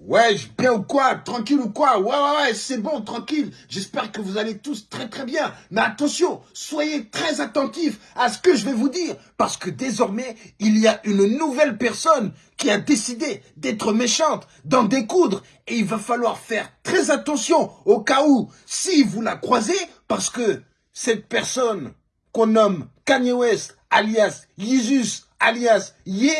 Ouais, bien ou quoi? Tranquille ou quoi? Ouais, ouais, ouais, c'est bon, tranquille. J'espère que vous allez tous très très bien. Mais attention, soyez très attentifs à ce que je vais vous dire. Parce que désormais, il y a une nouvelle personne qui a décidé d'être méchante, d'en découdre. Et il va falloir faire très attention au cas où, si vous la croisez, parce que cette personne qu'on nomme Kanye West, alias Jesus, alias Ye,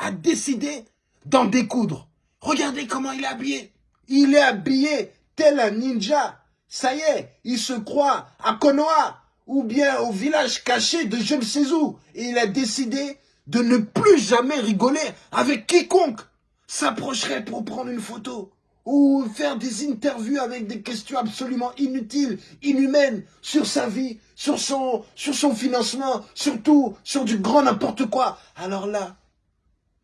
a décidé d'en découdre. Regardez comment il est habillé. Il est habillé tel un ninja. Ça y est, il se croit à Konoha ou bien au village caché de je ne sais où. Et il a décidé de ne plus jamais rigoler avec quiconque s'approcherait pour prendre une photo ou faire des interviews avec des questions absolument inutiles, inhumaines sur sa vie, sur son, sur son financement, surtout sur du grand n'importe quoi. Alors là,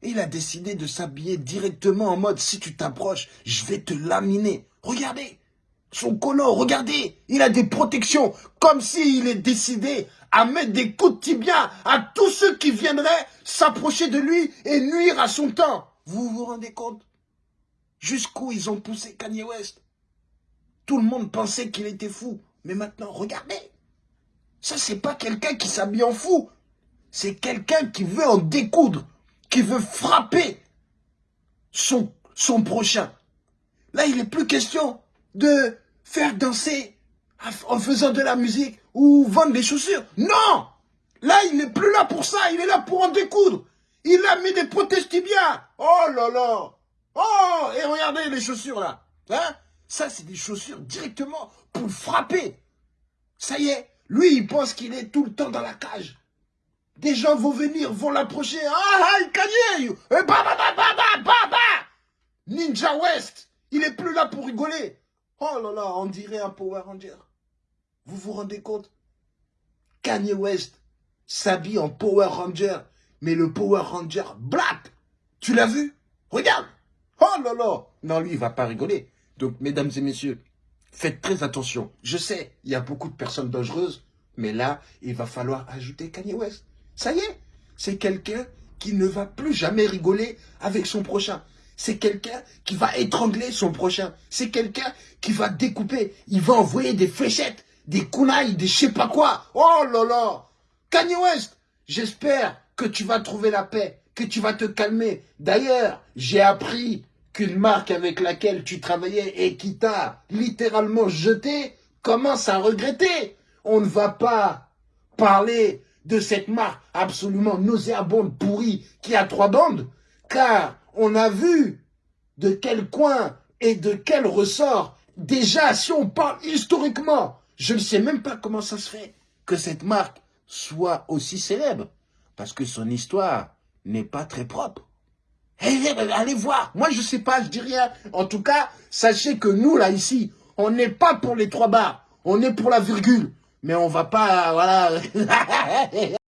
il a décidé de s'habiller directement en mode, si tu t'approches, je vais te laminer. Regardez, son colon, regardez, il a des protections, comme s'il est décidé à mettre des coups de tibia à tous ceux qui viendraient s'approcher de lui et nuire à son temps. Vous vous rendez compte? Jusqu'où ils ont poussé Kanye West? Tout le monde pensait qu'il était fou. Mais maintenant, regardez. Ça, c'est pas quelqu'un qui s'habille en fou. C'est quelqu'un qui veut en découdre qui veut frapper son, prochain. Là, il n'est plus question de faire danser en faisant de la musique ou vendre des chaussures. Non Là, il n'est plus là pour ça, il est là pour en découdre. Il a mis des prothèses. Oh là là Oh Et regardez les chaussures là. Hein? Ça, c'est des chaussures directement pour frapper. Ça y est, lui, il pense qu'il est tout le temps dans la cage. Des gens vont venir, vont l'approcher. Ah, ah, bah, bah, bah, bah, bah, bah, bah Ninja West Il est plus là pour rigoler. Oh là là, on dirait un Power Ranger. Vous vous rendez compte? Kanye West s'habille en Power Ranger, mais le Power Ranger black. Tu l'as vu? Regarde Oh là là Non, lui, il va pas rigoler. Donc, mesdames et messieurs, faites très attention. Je sais, il y a beaucoup de personnes dangereuses, mais là, il va falloir ajouter Kanye West. Ça y est, c'est quelqu'un qui ne va plus jamais rigoler avec son prochain. C'est quelqu'un qui va étrangler son prochain. C'est quelqu'un qui va découper. Il va envoyer des fléchettes, des kunai, des je sais pas quoi. Oh là là Kanye West, j'espère que tu vas trouver la paix, que tu vas te calmer. D'ailleurs, j'ai appris qu'une marque avec laquelle tu travaillais et qui t'a littéralement jeté commence à regretter. On ne va pas parler de cette marque absolument nauséabonde, pourrie, qui a trois bandes, car on a vu de quel coin et de quel ressort, déjà si on parle historiquement, je ne sais même pas comment ça se fait que cette marque soit aussi célèbre, parce que son histoire n'est pas très propre. Eh, eh, eh, allez voir, moi je sais pas, je dis rien. En tout cas, sachez que nous là ici, on n'est pas pour les trois barres, on est pour la virgule mais on va pas, voilà.